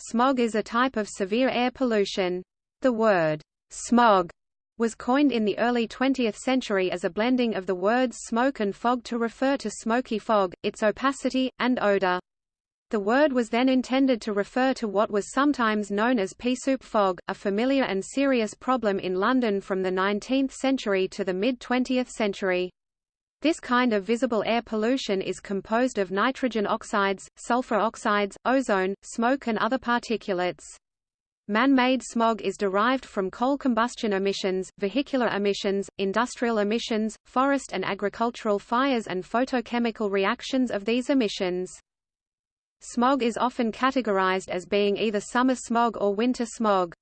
Smog is a type of severe air pollution. The word smog was coined in the early 20th century as a blending of the words smoke and fog to refer to smoky fog, its opacity, and odor. The word was then intended to refer to what was sometimes known as pea soup fog, a familiar and serious problem in London from the 19th century to the mid-20th century. This kind of visible air pollution is composed of nitrogen oxides, sulfur oxides, ozone, smoke and other particulates. Man-made smog is derived from coal combustion emissions, vehicular emissions, industrial emissions, forest and agricultural fires and photochemical reactions of these emissions. Smog is often categorized as being either summer smog or winter smog.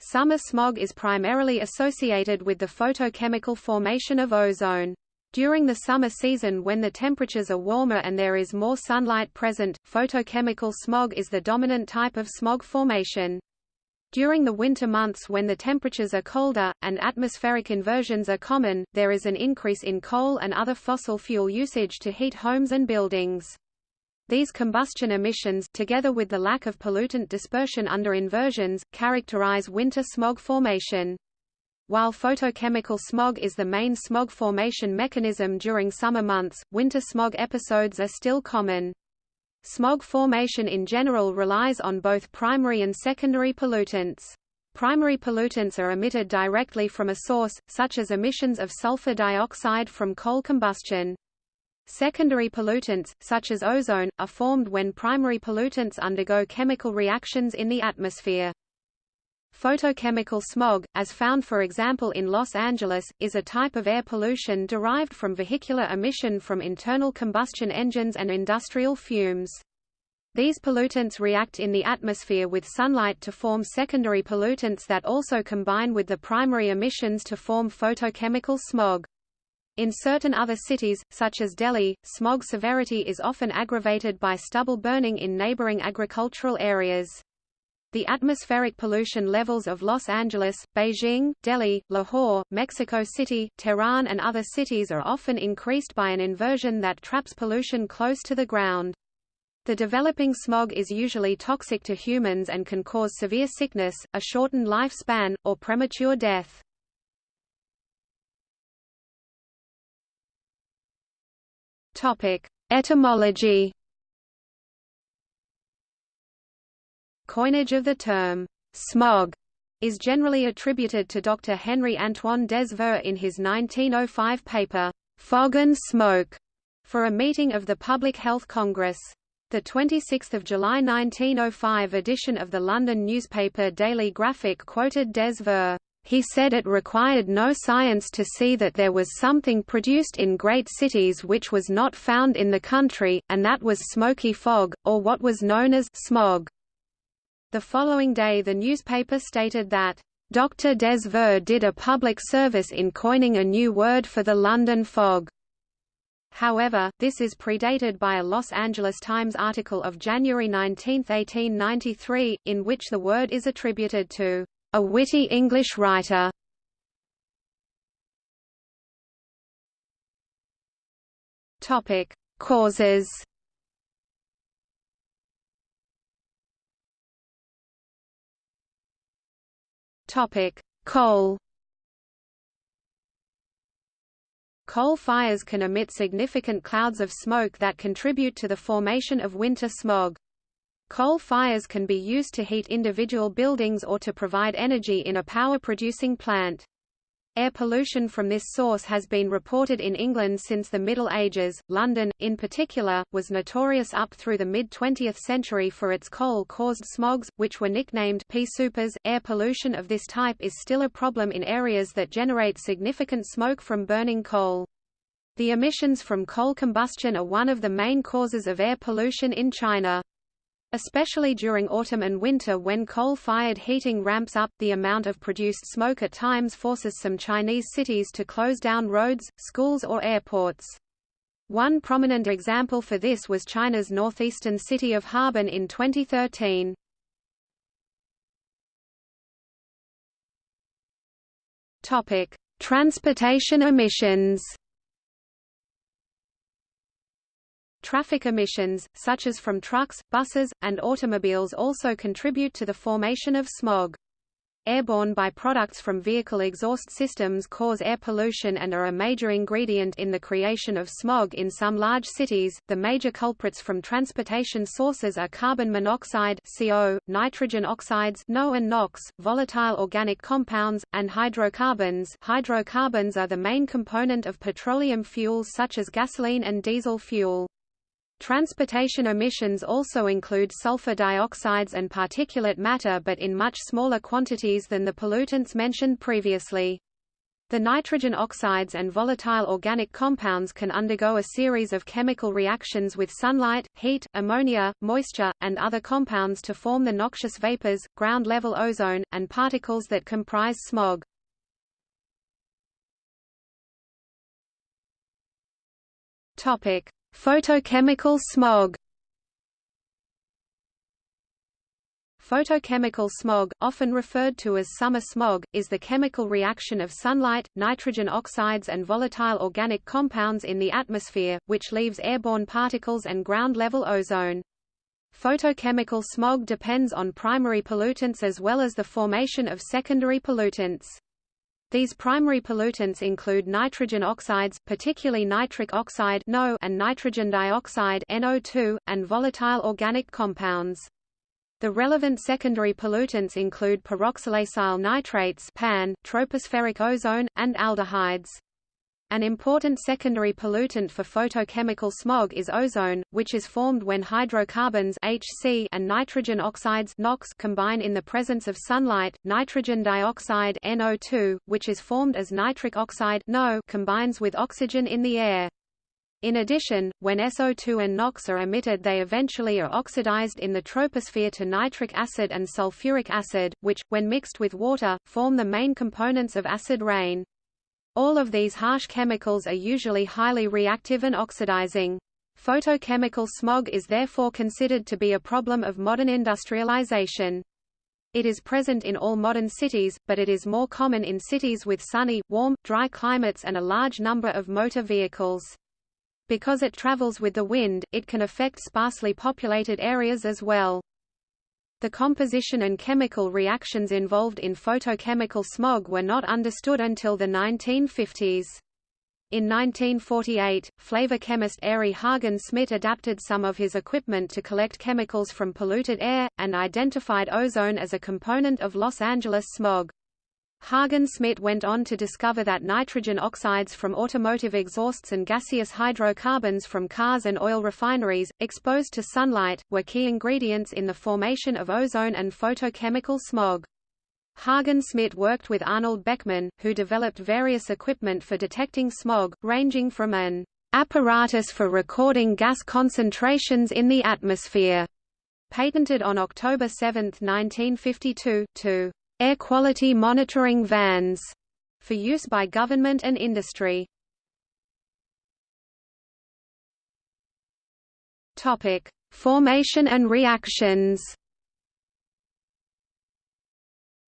Summer smog is primarily associated with the photochemical formation of ozone. During the summer season when the temperatures are warmer and there is more sunlight present, photochemical smog is the dominant type of smog formation. During the winter months when the temperatures are colder, and atmospheric inversions are common, there is an increase in coal and other fossil fuel usage to heat homes and buildings. These combustion emissions, together with the lack of pollutant dispersion under inversions, characterize winter smog formation. While photochemical smog is the main smog formation mechanism during summer months, winter smog episodes are still common. Smog formation in general relies on both primary and secondary pollutants. Primary pollutants are emitted directly from a source, such as emissions of sulfur dioxide from coal combustion. Secondary pollutants, such as ozone, are formed when primary pollutants undergo chemical reactions in the atmosphere. Photochemical smog, as found for example in Los Angeles, is a type of air pollution derived from vehicular emission from internal combustion engines and industrial fumes. These pollutants react in the atmosphere with sunlight to form secondary pollutants that also combine with the primary emissions to form photochemical smog. In certain other cities, such as Delhi, smog severity is often aggravated by stubble burning in neighboring agricultural areas. The atmospheric pollution levels of Los Angeles, Beijing, Delhi, Lahore, Mexico City, Tehran and other cities are often increased by an inversion that traps pollution close to the ground. The developing smog is usually toxic to humans and can cause severe sickness, a shortened lifespan, or premature death. Etymology Coinage of the term smog is generally attributed to Dr. Henry Antoine Des in his 1905 paper, Fog and Smoke, for a meeting of the Public Health Congress. The 26 July 1905 edition of the London newspaper Daily Graphic quoted Des He said it required no science to see that there was something produced in great cities which was not found in the country, and that was smoky fog, or what was known as smog. The following day the newspaper stated that, "...Dr. Des Voeux did a public service in coining a new word for the London fog." However, this is predated by a Los Angeles Times article of January 19, 1893, in which the word is attributed to a witty English writer. Topic: Causes Topic: Coal. Coal fires can emit significant clouds of smoke that contribute to the formation of winter smog. Coal fires can be used to heat individual buildings or to provide energy in a power-producing plant. Air pollution from this source has been reported in England since the Middle Ages. London, in particular, was notorious up through the mid 20th century for its coal caused smogs, which were nicknamed pea soupers. Air pollution of this type is still a problem in areas that generate significant smoke from burning coal. The emissions from coal combustion are one of the main causes of air pollution in China. Especially during autumn and winter when coal-fired heating ramps up, the amount of produced smoke at times forces some Chinese cities to close down roads, schools or airports. One prominent example for this was China's northeastern city of Harbin in 2013. Topic: Transportation emissions. Traffic emissions, such as from trucks, buses, and automobiles also contribute to the formation of smog. Airborne byproducts from vehicle exhaust systems cause air pollution and are a major ingredient in the creation of smog in some large cities. The major culprits from transportation sources are carbon monoxide (CO), nitrogen oxides (NO and NOx), volatile organic compounds, and hydrocarbons. Hydrocarbons are the main component of petroleum fuels such as gasoline and diesel fuel. Transportation emissions also include sulfur dioxides and particulate matter but in much smaller quantities than the pollutants mentioned previously. The nitrogen oxides and volatile organic compounds can undergo a series of chemical reactions with sunlight, heat, ammonia, moisture, and other compounds to form the noxious vapors, ground-level ozone, and particles that comprise smog. Topic: Photochemical smog Photochemical smog, often referred to as summer smog, is the chemical reaction of sunlight, nitrogen oxides and volatile organic compounds in the atmosphere, which leaves airborne particles and ground-level ozone. Photochemical smog depends on primary pollutants as well as the formation of secondary pollutants. These primary pollutants include nitrogen oxides, particularly nitric oxide (NO) and nitrogen dioxide (NO2), and volatile organic compounds. The relevant secondary pollutants include peroxyacyl nitrates (PAN), tropospheric ozone, and aldehydes. An important secondary pollutant for photochemical smog is ozone, which is formed when hydrocarbons HC and nitrogen oxides NOx combine in the presence of sunlight. Nitrogen dioxide NO2, which is formed as nitric oxide NO combines with oxygen in the air. In addition, when SO2 and NOx are emitted they eventually are oxidized in the troposphere to nitric acid and sulfuric acid, which, when mixed with water, form the main components of acid rain. All of these harsh chemicals are usually highly reactive and oxidizing. Photochemical smog is therefore considered to be a problem of modern industrialization. It is present in all modern cities, but it is more common in cities with sunny, warm, dry climates and a large number of motor vehicles. Because it travels with the wind, it can affect sparsely populated areas as well. The composition and chemical reactions involved in photochemical smog were not understood until the 1950s. In 1948, flavor chemist Arie Haagen-Smit adapted some of his equipment to collect chemicals from polluted air, and identified ozone as a component of Los Angeles smog. Haagen-Smit went on to discover that nitrogen oxides from automotive exhausts and gaseous hydrocarbons from cars and oil refineries, exposed to sunlight, were key ingredients in the formation of ozone and photochemical smog. Haagen-Smit worked with Arnold Beckman, who developed various equipment for detecting smog, ranging from an apparatus for recording gas concentrations in the atmosphere, patented on October 7, 1952, to air quality monitoring vans for use by government and industry. Topic: Formation and reactions.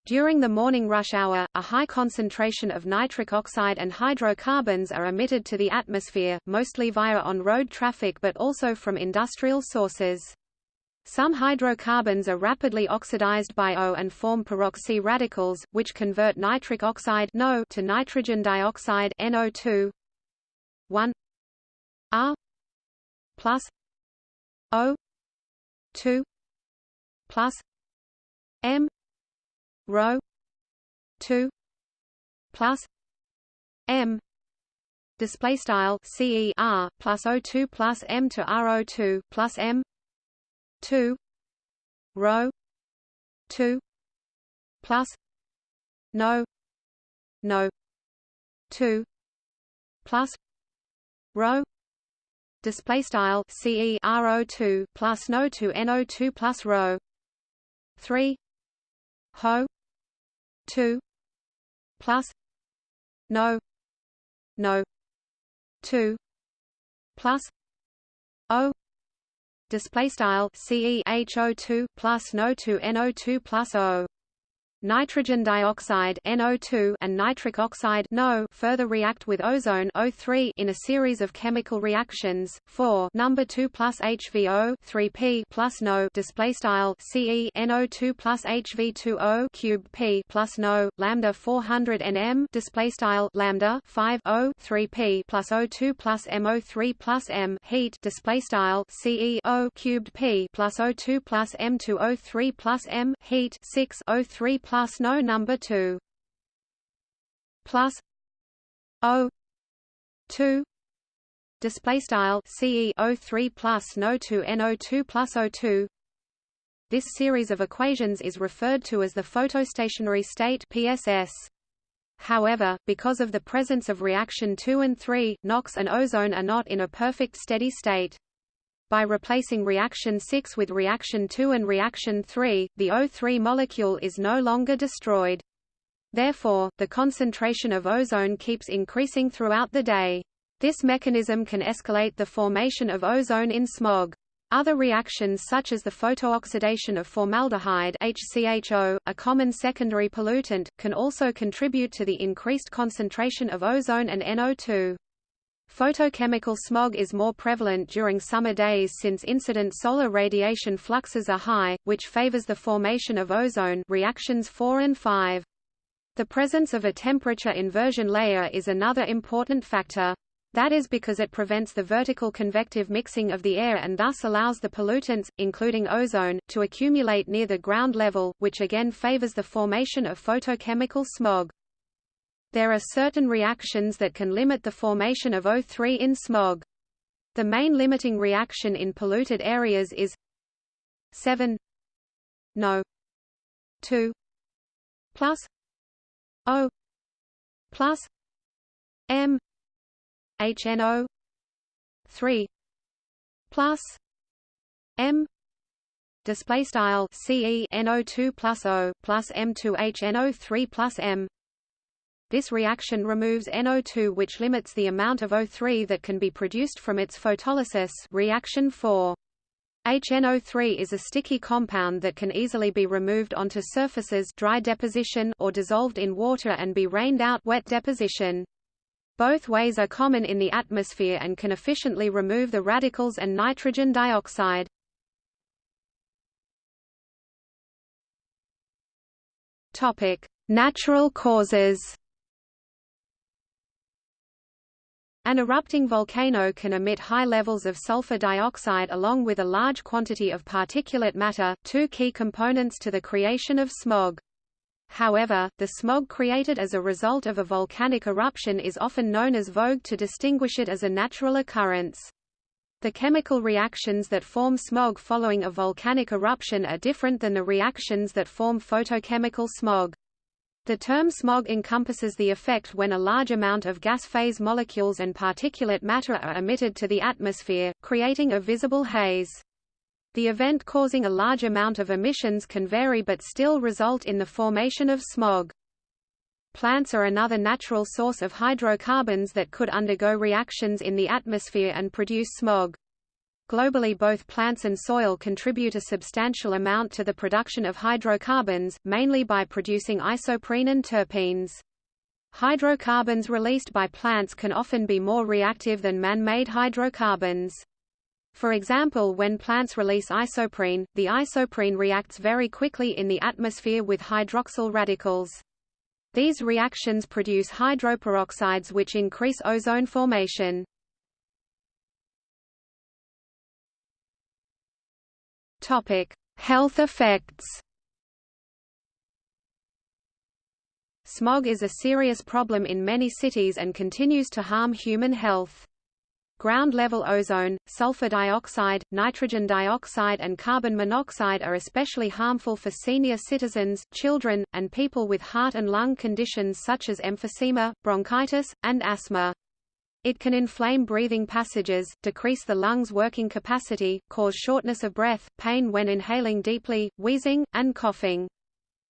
During the morning rush hour, a high concentration of nitric oxide and hydrocarbons are emitted to the atmosphere, mostly via on-road traffic but also from industrial sources. Some hydrocarbons are rapidly oxidized by O and form peroxy radicals, which convert nitric oxide NO to nitrogen dioxide NO2 1 R. plus O. 2 plus M. rho 2 plus M. display style CER plus O2 plus M to RO2 plus M two rho two plus no no two plus rho display style ce 2 plus no 2 no 2 plus rho 3 ho 2 plus no no 2 plus o display style CE HO2 plus NO2 NO2 plus O nitrogen dioxide NO2 and nitric oxide NO further react with ozone O3 in a series of chemical reactions. 4 number 2 plus HVO 3p plus NO display style CE NO2 plus HV2O cube P plus NO lambda 400 nm display style lambda 5 O 3p plus O2 plus MO3 plus M heat display style CE O cubed P plus O2 plus M2O3 plus M heat 6 O3 plus no number 2 plus O 2 display style CE O3 plus no 2 NO2 plus O2 this series of equations is referred to as the photostationary state PSS However, because of the presence of reaction 2 and 3, NOx and ozone are not in a perfect steady state. By replacing reaction 6 with reaction 2 and reaction 3, the O3 molecule is no longer destroyed. Therefore, the concentration of ozone keeps increasing throughout the day. This mechanism can escalate the formation of ozone in smog. Other reactions such as the photooxidation of formaldehyde HCHO, a common secondary pollutant, can also contribute to the increased concentration of ozone and NO2. Photochemical smog is more prevalent during summer days since incident solar radiation fluxes are high, which favors the formation of ozone reactions 4 and 5. The presence of a temperature inversion layer is another important factor. That is because it prevents the vertical convective mixing of the air and thus allows the pollutants, including ozone, to accumulate near the ground level, which again favors the formation of photochemical smog. There are certain reactions that can limit the formation of O3 in smog. The main limiting reaction in polluted areas is 7 no 2 plus O plus M HNO 3 plus M display style CE NO2 plus O plus M2 HNO3 plus M this reaction removes NO2 which limits the amount of O3 that can be produced from its photolysis reaction 4. HNO3 is a sticky compound that can easily be removed onto surfaces dry deposition or dissolved in water and be rained out wet deposition. Both ways are common in the atmosphere and can efficiently remove the radicals and nitrogen dioxide. Topic: Natural causes. An erupting volcano can emit high levels of sulfur dioxide along with a large quantity of particulate matter, two key components to the creation of smog. However, the smog created as a result of a volcanic eruption is often known as VOG to distinguish it as a natural occurrence. The chemical reactions that form smog following a volcanic eruption are different than the reactions that form photochemical smog. The term smog encompasses the effect when a large amount of gas phase molecules and particulate matter are emitted to the atmosphere, creating a visible haze. The event causing a large amount of emissions can vary but still result in the formation of smog. Plants are another natural source of hydrocarbons that could undergo reactions in the atmosphere and produce smog. Globally both plants and soil contribute a substantial amount to the production of hydrocarbons, mainly by producing isoprene and terpenes. Hydrocarbons released by plants can often be more reactive than man-made hydrocarbons. For example when plants release isoprene, the isoprene reacts very quickly in the atmosphere with hydroxyl radicals. These reactions produce hydroperoxides which increase ozone formation. Topic: Health effects. Smog is a serious problem in many cities and continues to harm human health. Ground-level ozone, sulfur dioxide, nitrogen dioxide and carbon monoxide are especially harmful for senior citizens, children, and people with heart and lung conditions such as emphysema, bronchitis, and asthma. It can inflame breathing passages, decrease the lungs' working capacity, cause shortness of breath, pain when inhaling deeply, wheezing, and coughing.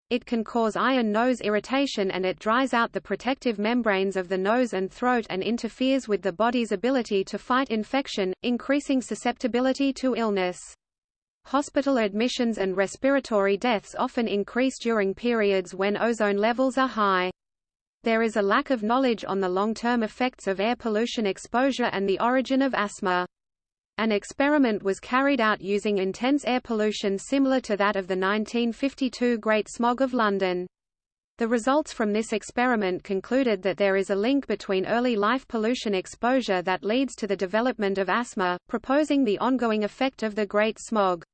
It can cause eye and nose irritation and it dries out the protective membranes of the nose and throat and interferes with the body's ability to fight infection, increasing susceptibility to illness. hospital admissions and respiratory deaths often increase during periods when ozone levels are high. There is a lack of knowledge on the long-term effects of air pollution exposure and the origin of asthma. An experiment was carried out using intense air pollution similar to that of the 1952 Great Smog of London. The results from this experiment concluded that there is a link between early life pollution exposure that leads to the development of asthma, proposing the ongoing effect of the Great Smog.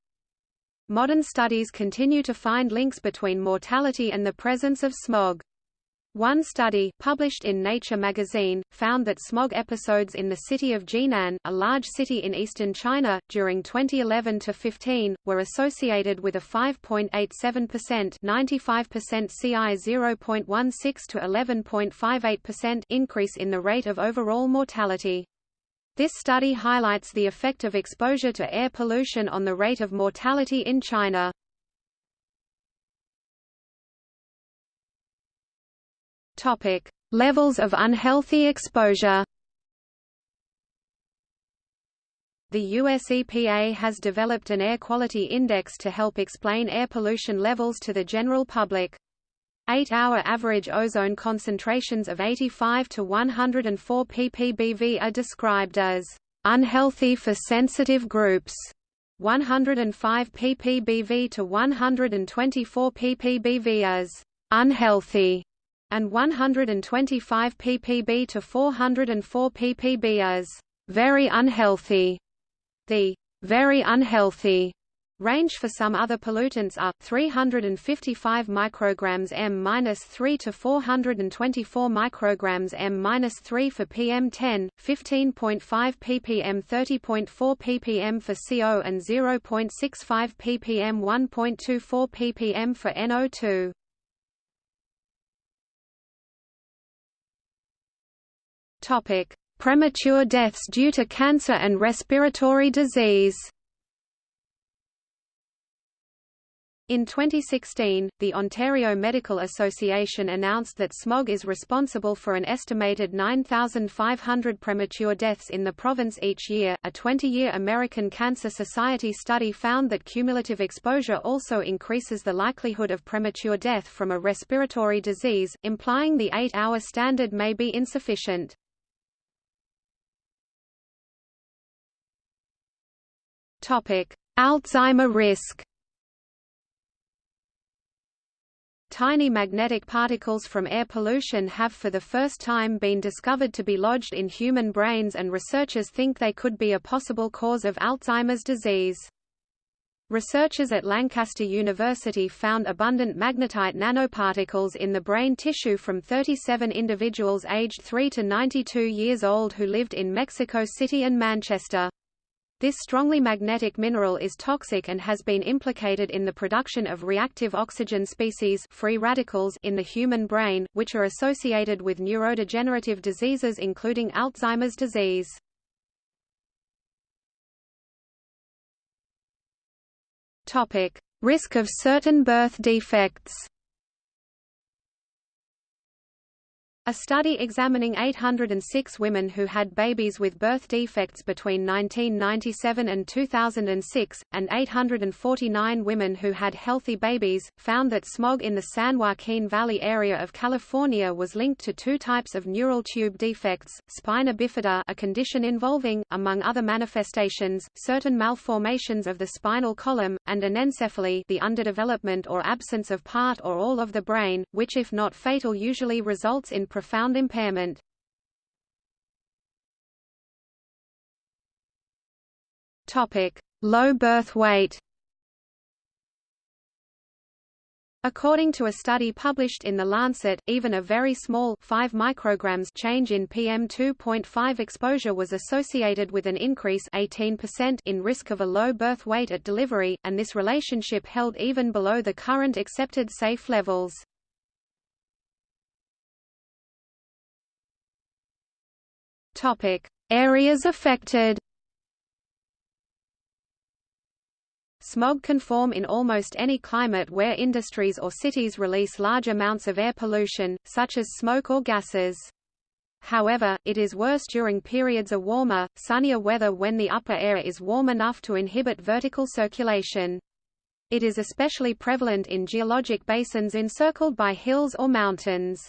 Modern studies continue to find links between mortality and the presence of smog. One study, published in Nature magazine, found that smog episodes in the city of Jinan, a large city in eastern China, during 2011-15, were associated with a 5.87% 95% CI 0.16 to 11.58% increase in the rate of overall mortality. This study highlights the effect of exposure to air pollution on the rate of mortality in China. Topic: Levels of unhealthy exposure. The US EPA has developed an air quality index to help explain air pollution levels to the general public. Eight-hour average ozone concentrations of 85 to 104 ppbv are described as unhealthy for sensitive groups, 105 ppbv to 124 ppbv as unhealthy and 125 ppb to 404 ppb as very unhealthy. The very unhealthy range for some other pollutants are 355 micrograms m-3 to 424 micrograms m-3 for PM10, 15.5 ppm 30.4 ppm for CO and 0.65 ppm 1.24 ppm for NO2. Topic: Premature deaths due to cancer and respiratory disease. In 2016, the Ontario Medical Association announced that smog is responsible for an estimated 9,500 premature deaths in the province each year. A 20 year American Cancer Society study found that cumulative exposure also increases the likelihood of premature death from a respiratory disease, implying the 8 hour standard may be insufficient. Alzheimer risk. Tiny magnetic particles from air pollution have for the first time been discovered to be lodged in human brains and researchers think they could be a possible cause of Alzheimer's disease. Researchers at Lancaster University found abundant magnetite nanoparticles in the brain tissue from 37 individuals aged 3 to 92 years old who lived in Mexico City and Manchester. This strongly magnetic mineral is toxic and has been implicated in the production of reactive oxygen species free radicals in the human brain, which are associated with neurodegenerative diseases including Alzheimer's disease. Topic: Risk of certain birth defects. A study examining 806 women who had babies with birth defects between 1997 and 2006, and 849 women who had healthy babies, found that smog in the San Joaquin Valley area of California was linked to two types of neural tube defects, spina bifida a condition involving, among other manifestations, certain malformations of the spinal column, and anencephaly the underdevelopment or absence of part or all of the brain, which if not fatal usually results in profound impairment. Topic: Low birth weight. According to a study published in The Lancet, even a very small 5 micrograms change in PM2.5 exposure was associated with an increase 18% in risk of a low birth weight at delivery, and this relationship held even below the current accepted safe levels. Topic: Areas affected. Smog can form in almost any climate where industries or cities release large amounts of air pollution, such as smoke or gases. however, it is worse during periods of warmer, sunnier weather when the upper air is warm enough to inhibit vertical circulation. It is especially prevalent in geologic basins encircled by hills or mountains.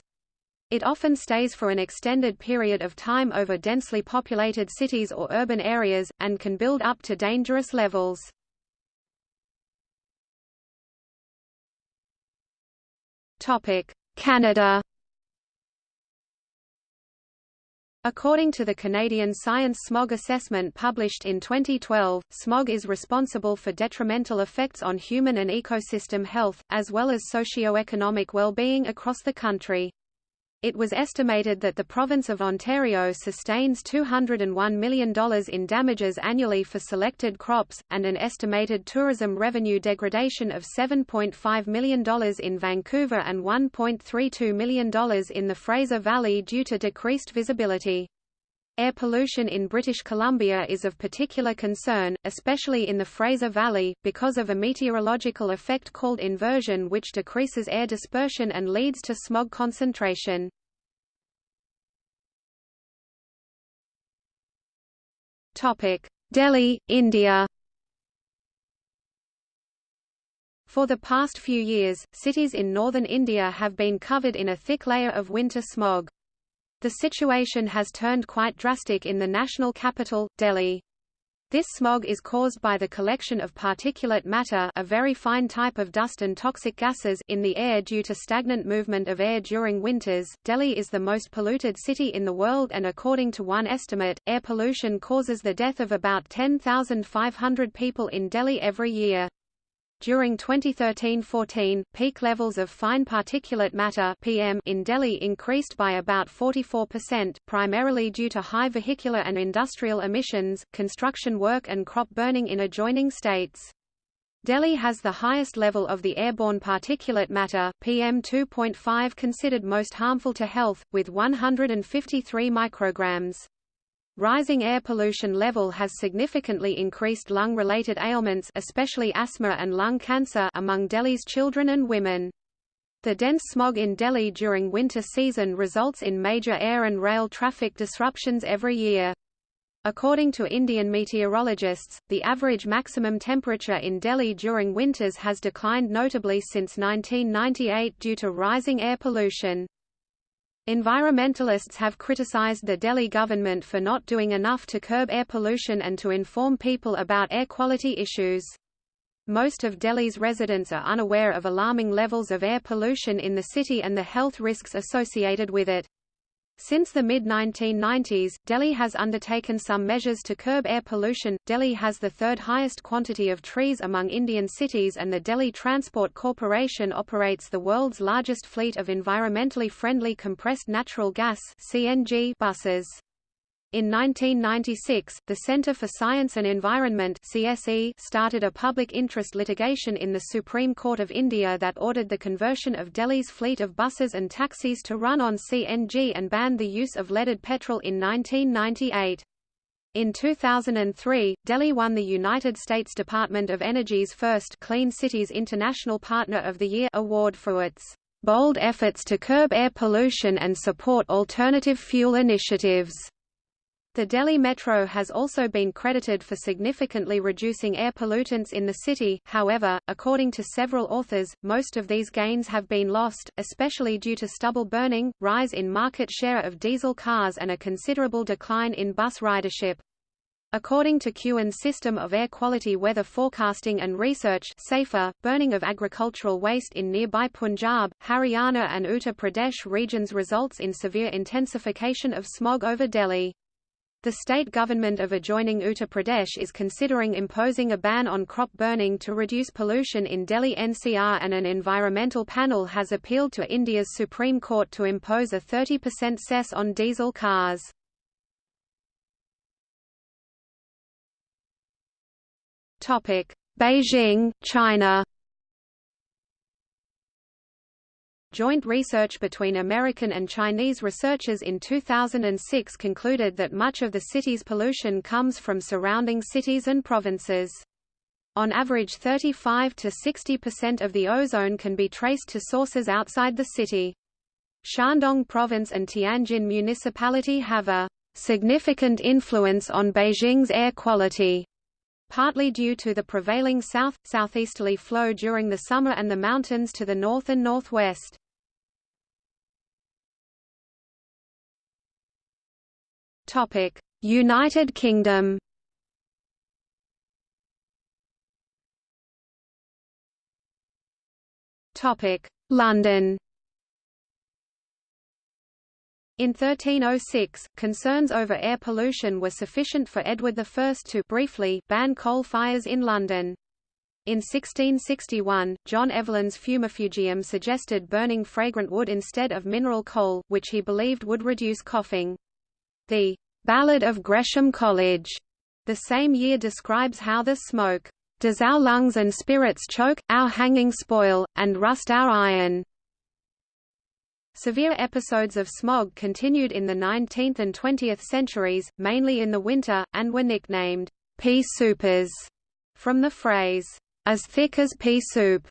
It often stays for an extended period of time over densely populated cities or urban areas, and can build up to dangerous levels. Canada According to the Canadian Science Smog Assessment published in 2012, smog is responsible for detrimental effects on human and ecosystem health, as well as socio-economic well-being across the country. It was estimated that the province of Ontario sustains $201 million in damages annually for selected crops, and an estimated tourism revenue degradation of $7.5 million in Vancouver and $1.32 million in the Fraser Valley due to decreased visibility. Air pollution in British Columbia is of particular concern, especially in the Fraser Valley, because of a meteorological effect called inversion which decreases air dispersion and leads to smog concentration. Delhi, India For the past few years, cities in northern India have been covered in a thick layer of winter smog. The situation has turned quite drastic in the national capital, Delhi. This smog is caused by the collection of particulate matter a very fine type of dust and toxic gases in the air due to stagnant movement of air during winters. Delhi is the most polluted city in the world and according to one estimate, air pollution causes the death of about 10,500 people in Delhi every year. During 2013–14, peak levels of fine particulate matter (PM) in Delhi increased by about 44%, primarily due to high vehicular and industrial emissions, construction work and crop burning in adjoining states. Delhi has the highest level of the airborne particulate matter PM 2.5 considered most harmful to health, with 153 micrograms. Rising air pollution level has significantly increased lung-related ailments especially asthma and lung cancer among Delhi's children and women. The dense smog in Delhi during winter season results in major air and rail traffic disruptions every year. According to Indian meteorologists, the average maximum temperature in Delhi during winters has declined notably since 1998 due to rising air pollution. Environmentalists have criticized the Delhi government for not doing enough to curb air pollution and to inform people about air quality issues. Most of Delhi's residents are unaware of alarming levels of air pollution in the city and the health risks associated with it. Since the mid-1990s, Delhi has undertaken some measures to curb air pollution. Delhi has the third highest quantity of trees among Indian cities and the Delhi Transport Corporation operates the world's largest fleet of environmentally friendly compressed natural gas (CNG) buses. In 1996, the Center for Science and Environment CSE started a public interest litigation in the Supreme Court of India that ordered the conversion of Delhi's fleet of buses and taxis to run on CNG and banned the use of leaded petrol in 1998. In 2003, Delhi won the United States Department of Energy's first Clean Cities International Partner of the Year award for its bold efforts to curb air pollution and support alternative fuel initiatives. The Delhi Metro has also been credited for significantly reducing air pollutants in the city, however, according to several authors, most of these gains have been lost, especially due to stubble burning, rise in market share of diesel cars and a considerable decline in bus ridership. According to Keown's System of Air Quality Weather Forecasting and Research SAFAR, burning of agricultural waste in nearby Punjab, Haryana and Uttar Pradesh regions results in severe intensification of smog over Delhi. The state government of adjoining Uttar Pradesh is considering imposing a ban on crop burning to reduce pollution in Delhi NCR and an environmental panel has appealed to India's Supreme Court to impose a 30% cess on diesel cars. Beijing, China Joint research between American and Chinese researchers in 2006 concluded that much of the city's pollution comes from surrounding cities and provinces. On average 35 to 60% of the ozone can be traced to sources outside the city. Shandong Province and Tianjin Municipality have a significant influence on Beijing's air quality, partly due to the prevailing south-southeasterly flow during the summer and the mountains to the north and northwest. United Kingdom London in 1306, concerns over air pollution were sufficient for Edward I to briefly ban coal fires in London. In 1661, John Evelyn's Fumifugium suggested burning fragrant wood instead of mineral coal, which he believed would reduce coughing. The Ballad of Gresham College the same year describes how the smoke does our lungs and spirits choke, our hanging spoil, and rust our iron. Severe episodes of smog continued in the 19th and 20th centuries, mainly in the winter, and were nicknamed pea soupers, from the phrase, as thick as pea soup.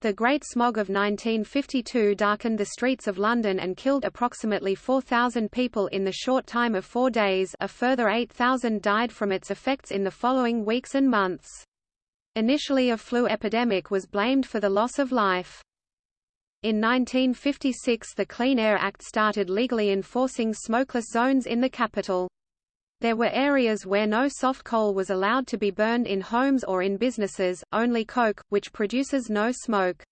The Great Smog of 1952 darkened the streets of London and killed approximately 4,000 people in the short time of four days a further 8,000 died from its effects in the following weeks and months. Initially a flu epidemic was blamed for the loss of life. In 1956 the Clean Air Act started legally enforcing smokeless zones in the capital. There were areas where no soft coal was allowed to be burned in homes or in businesses, only coke, which produces no smoke.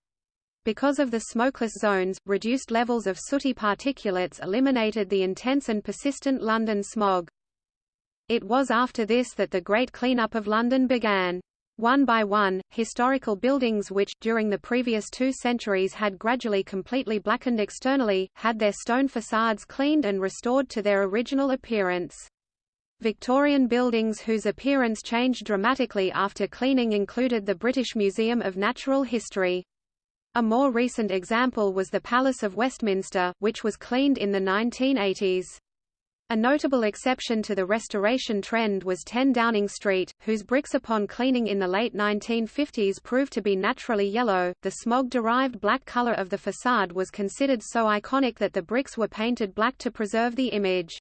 Because of the smokeless zones, reduced levels of sooty particulates eliminated the intense and persistent London smog. It was after this that the Great Cleanup of London began. One by one, historical buildings which, during the previous two centuries had gradually completely blackened externally, had their stone facades cleaned and restored to their original appearance. Victorian buildings whose appearance changed dramatically after cleaning included the British Museum of Natural History. A more recent example was the Palace of Westminster, which was cleaned in the 1980s. A notable exception to the restoration trend was 10 Downing Street, whose bricks upon cleaning in the late 1950s proved to be naturally yellow. The smog-derived black color of the facade was considered so iconic that the bricks were painted black to preserve the image.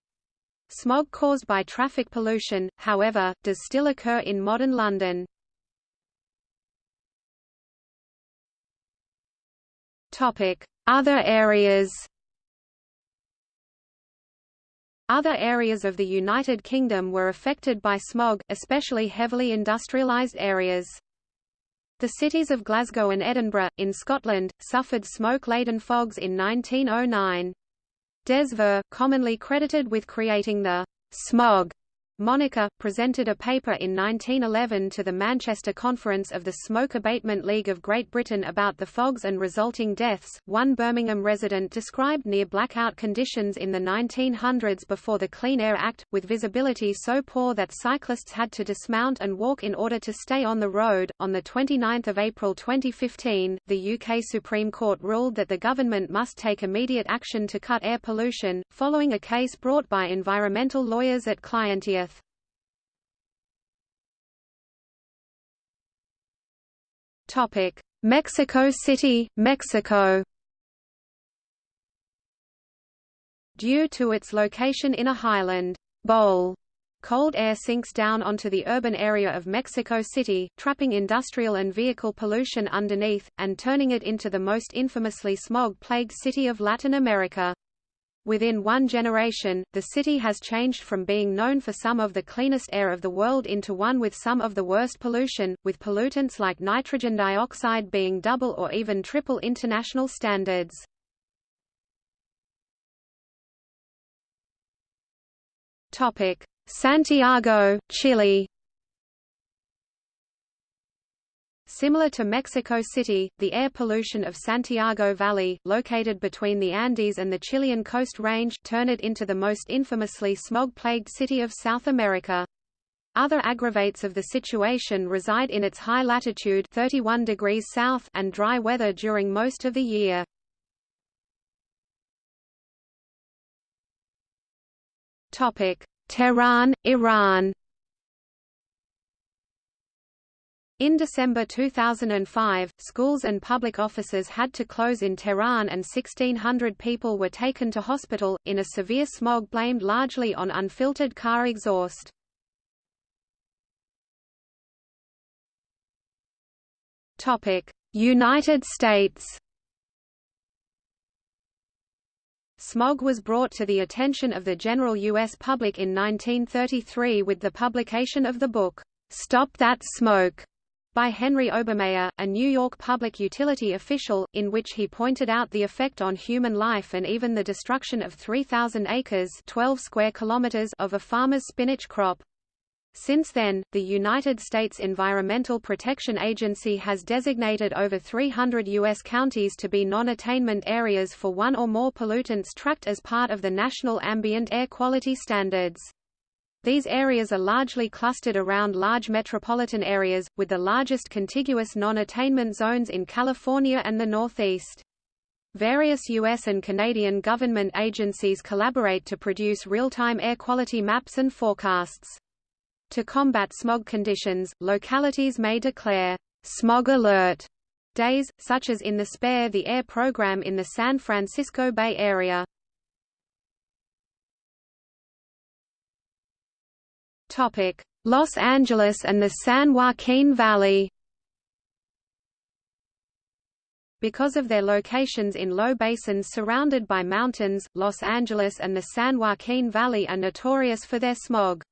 Smog caused by traffic pollution, however, does still occur in modern London. Other areas other areas of the United Kingdom were affected by smog, especially heavily industrialised areas. The cities of Glasgow and Edinburgh, in Scotland, suffered smoke-laden fogs in 1909. Des Voeux, commonly credited with creating the smog Monica, presented a paper in 1911 to the Manchester Conference of the Smoke Abatement League of Great Britain about the fogs and resulting deaths. One Birmingham resident described near blackout conditions in the 1900s before the Clean Air Act, with visibility so poor that cyclists had to dismount and walk in order to stay on the road. On 29 April 2015, the UK Supreme Court ruled that the government must take immediate action to cut air pollution, following a case brought by environmental lawyers at ClientEarth. Topic: Mexico City, Mexico. Due to its location in a highland bowl, cold air sinks down onto the urban area of Mexico City, trapping industrial and vehicle pollution underneath, and turning it into the most infamously smog-plagued city of Latin America. Within one generation, the city has changed from being known for some of the cleanest air of the world into one with some of the worst pollution, with pollutants like nitrogen dioxide being double or even triple international standards. Santiago, Chile Similar to Mexico City, the air pollution of Santiago Valley, located between the Andes and the Chilean Coast Range turn it into the most infamously smog-plagued city of South America. Other aggravates of the situation reside in its high latitude 31 degrees south and dry weather during most of the year. Tehran, Iran In December 2005, schools and public offices had to close in Tehran and 1,600 people were taken to hospital, in a severe smog blamed largely on unfiltered car exhaust. United States Smog was brought to the attention of the general U.S. public in 1933 with the publication of the book, Stop That Smoke, by Henry Obermeyer, a New York public utility official, in which he pointed out the effect on human life and even the destruction of 3,000 acres 12 square kilometers of a farmer's spinach crop. Since then, the United States Environmental Protection Agency has designated over 300 U.S. counties to be non-attainment areas for one or more pollutants tracked as part of the National Ambient Air Quality Standards. These areas are largely clustered around large metropolitan areas, with the largest contiguous non-attainment zones in California and the Northeast. Various U.S. and Canadian government agencies collaborate to produce real-time air quality maps and forecasts. To combat smog conditions, localities may declare smog alert days, such as in the Spare the Air program in the San Francisco Bay Area. Los Angeles and the San Joaquin Valley Because of their locations in low basins surrounded by mountains, Los Angeles and the San Joaquin Valley are notorious for their smog.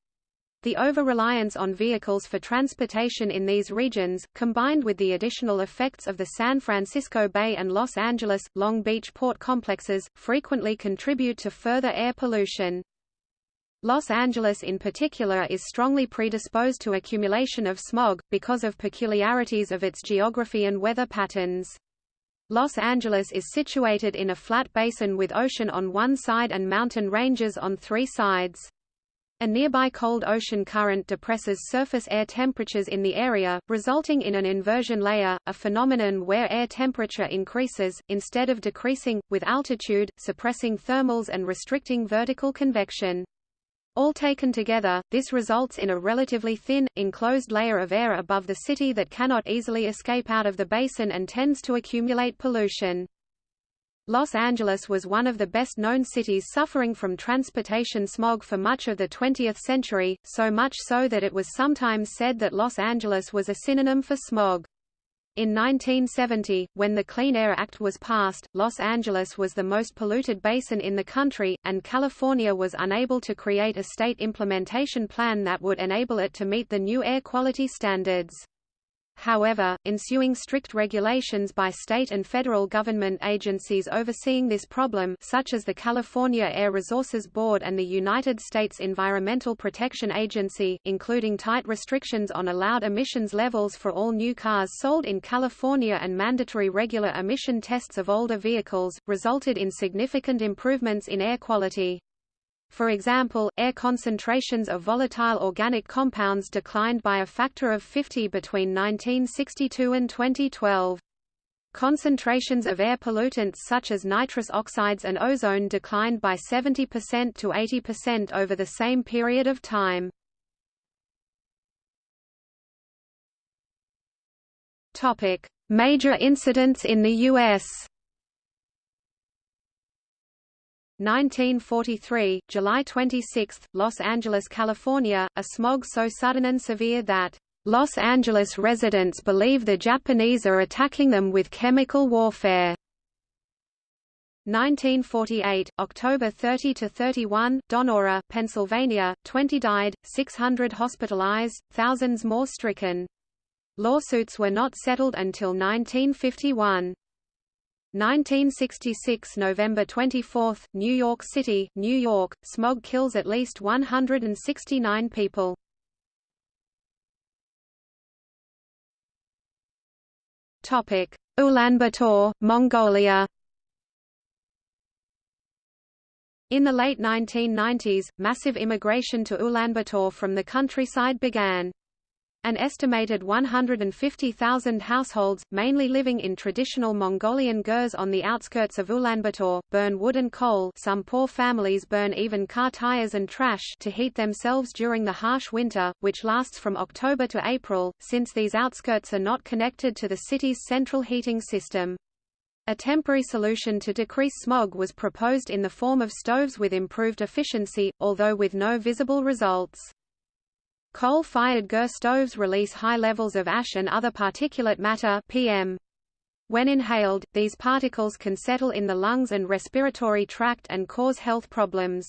The over-reliance on vehicles for transportation in these regions, combined with the additional effects of the San Francisco Bay and Los Angeles, Long Beach port complexes, frequently contribute to further air pollution. Los Angeles in particular is strongly predisposed to accumulation of smog, because of peculiarities of its geography and weather patterns. Los Angeles is situated in a flat basin with ocean on one side and mountain ranges on three sides. A nearby cold ocean current depresses surface air temperatures in the area, resulting in an inversion layer, a phenomenon where air temperature increases, instead of decreasing, with altitude, suppressing thermals and restricting vertical convection. All taken together, this results in a relatively thin, enclosed layer of air above the city that cannot easily escape out of the basin and tends to accumulate pollution. Los Angeles was one of the best-known cities suffering from transportation smog for much of the 20th century, so much so that it was sometimes said that Los Angeles was a synonym for smog. In 1970, when the Clean Air Act was passed, Los Angeles was the most polluted basin in the country, and California was unable to create a state implementation plan that would enable it to meet the new air quality standards. However, ensuing strict regulations by state and federal government agencies overseeing this problem such as the California Air Resources Board and the United States Environmental Protection Agency, including tight restrictions on allowed emissions levels for all new cars sold in California and mandatory regular emission tests of older vehicles, resulted in significant improvements in air quality. For example, air concentrations of volatile organic compounds declined by a factor of 50 between 1962 and 2012. Concentrations of air pollutants such as nitrous oxides and ozone declined by 70% to 80% over the same period of time. Major incidents in the U.S. 1943, July 26, Los Angeles, California, a smog so sudden and severe that Los Angeles residents believe the Japanese are attacking them with chemical warfare. 1948, October 30 to 31, Donora, Pennsylvania, 20 died, 600 hospitalized, thousands more stricken. Lawsuits were not settled until 1951. 1966 November 24, New York City, New York, smog kills at least 169 people. Topic: Ulaanbaatar, Mongolia. In the late 1990s, massive immigration to Ulaanbaatar from the countryside began. An estimated 150,000 households, mainly living in traditional Mongolian gers on the outskirts of Ulaanbaatar, burn wood and coal some poor families burn even car tires and trash to heat themselves during the harsh winter, which lasts from October to April, since these outskirts are not connected to the city's central heating system. A temporary solution to decrease smog was proposed in the form of stoves with improved efficiency, although with no visible results. Coal-fired GER stoves release high levels of ash and other particulate matter PM. When inhaled, these particles can settle in the lungs and respiratory tract and cause health problems.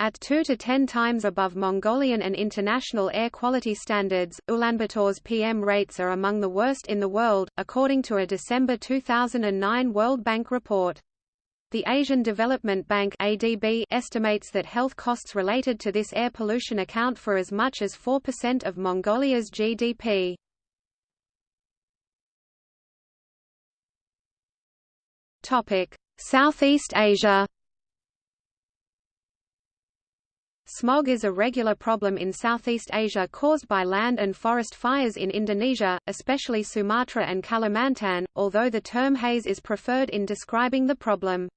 At 2 to 10 times above Mongolian and international air quality standards, Ulaanbaatar's PM rates are among the worst in the world, according to a December 2009 World Bank report. The Asian Development Bank ADB estimates that health costs related to this air pollution account for as much as 4% of Mongolia's GDP. Topic: Southeast Asia. Smog is a regular problem in Southeast Asia caused by land and forest fires in Indonesia, especially Sumatra and Kalimantan, although the term haze is preferred in describing the problem.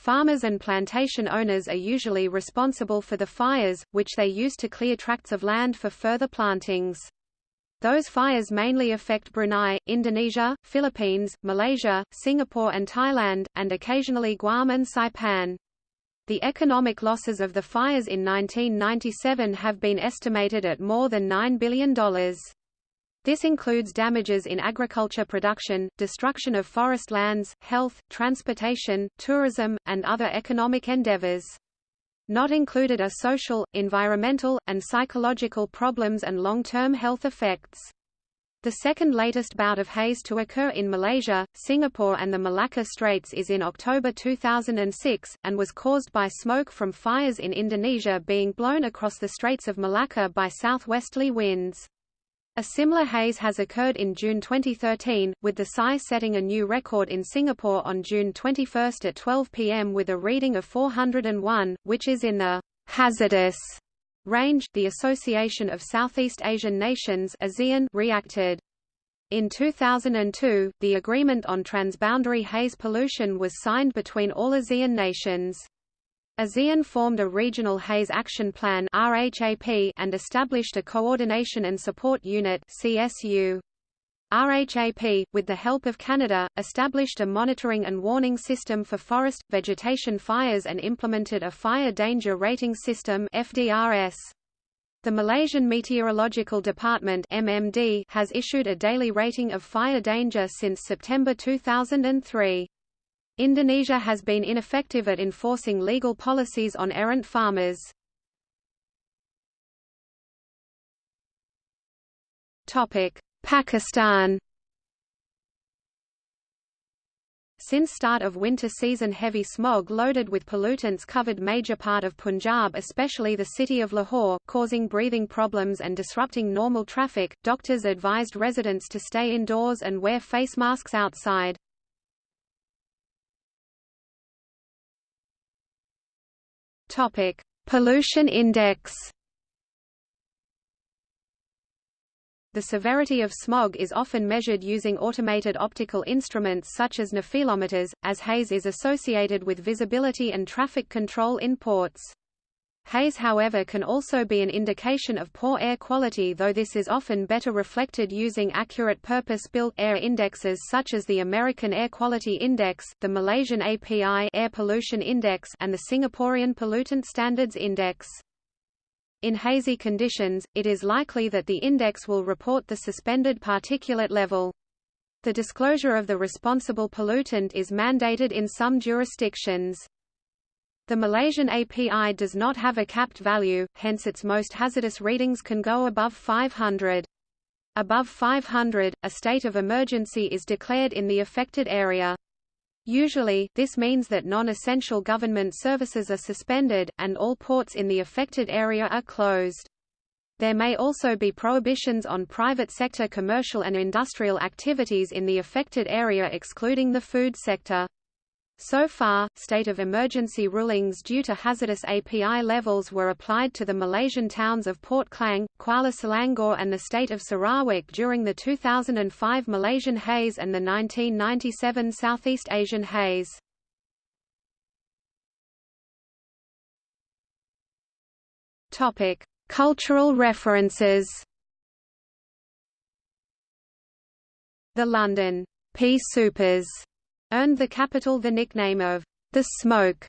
Farmers and plantation owners are usually responsible for the fires, which they use to clear tracts of land for further plantings. Those fires mainly affect Brunei, Indonesia, Philippines, Malaysia, Singapore and Thailand, and occasionally Guam and Saipan. The economic losses of the fires in 1997 have been estimated at more than $9 billion. This includes damages in agriculture production, destruction of forest lands, health, transportation, tourism, and other economic endeavors. Not included are social, environmental, and psychological problems and long-term health effects. The second latest bout of haze to occur in Malaysia, Singapore and the Malacca Straits is in October 2006, and was caused by smoke from fires in Indonesia being blown across the Straits of Malacca by southwesterly winds. A similar haze has occurred in June 2013, with the PSI setting a new record in Singapore on June 21 at 12 pm with a reading of 401, which is in the hazardous range. The Association of Southeast Asian Nations (ASEAN) reacted. In 2002, the Agreement on Transboundary Haze Pollution was signed between all ASEAN nations. ASEAN formed a Regional Haze Action Plan and established a Coordination and Support Unit CSU. RHAP, with the help of Canada, established a monitoring and warning system for forest, vegetation fires and implemented a Fire Danger Rating System FDRS. The Malaysian Meteorological Department has issued a daily rating of fire danger since September 2003. Indonesia has been ineffective at enforcing legal policies on errant farmers. Pakistan Since start of winter season heavy smog loaded with pollutants covered major part of Punjab especially the city of Lahore, causing breathing problems and disrupting normal traffic, doctors advised residents to stay indoors and wear face masks outside. Topic: Pollution index. The severity of smog is often measured using automated optical instruments such as nephelometers, as haze is associated with visibility and traffic control in ports. Haze however can also be an indication of poor air quality though this is often better reflected using accurate purpose-built air indexes such as the American Air Quality Index, the Malaysian API Air Pollution Index and the Singaporean Pollutant Standards Index. In hazy conditions, it is likely that the index will report the suspended particulate level. The disclosure of the responsible pollutant is mandated in some jurisdictions. The Malaysian API does not have a capped value, hence its most hazardous readings can go above 500. Above 500, a state of emergency is declared in the affected area. Usually, this means that non-essential government services are suspended, and all ports in the affected area are closed. There may also be prohibitions on private sector commercial and industrial activities in the affected area excluding the food sector. So far, state of emergency rulings due to hazardous API levels were applied to the Malaysian towns of Port Klang, Kuala Selangor and the state of Sarawak during the 2005 Malaysian haze and the 1997 Southeast Asian haze. Cultural references. The London P Soupers earned the capital the nickname of the Smoke.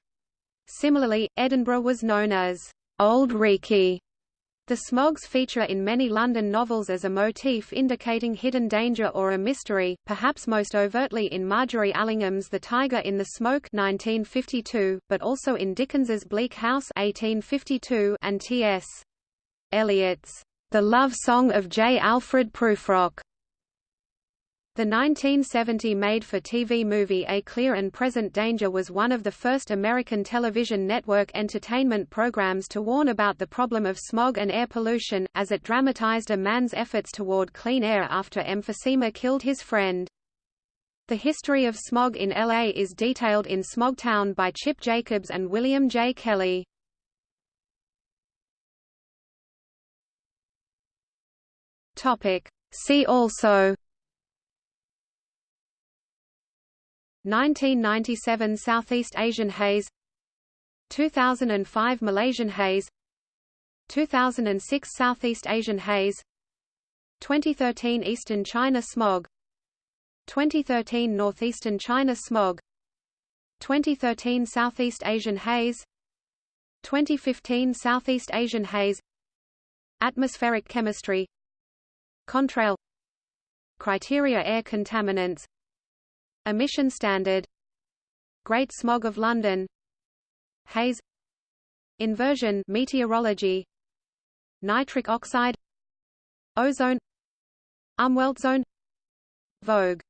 Similarly, Edinburgh was known as Auld Reekie. The smogs feature in many London novels as a motif indicating hidden danger or a mystery, perhaps most overtly in Margery Allingham's The Tiger in the Smoke 1952, but also in Dickens's Bleak House 1852 and T.S. Eliot's The Love Song of J. Alfred Prufrock the 1970 made-for-TV movie A Clear and Present Danger was one of the first American television network entertainment programs to warn about the problem of smog and air pollution, as it dramatized a man's efforts toward clean air after emphysema killed his friend. The history of smog in LA is detailed in Smogtown by Chip Jacobs and William J. Kelly. See also 1997 Southeast Asian haze 2005 Malaysian haze 2006 Southeast Asian haze 2013 Eastern China smog 2013 Northeastern China smog 2013 Southeast Asian haze 2015 Southeast Asian haze Atmospheric chemistry Contrail Criteria air contaminants Emission Standard Great Smog of London Haze Inversion meteorology Nitric oxide Ozone Umweltzone Vog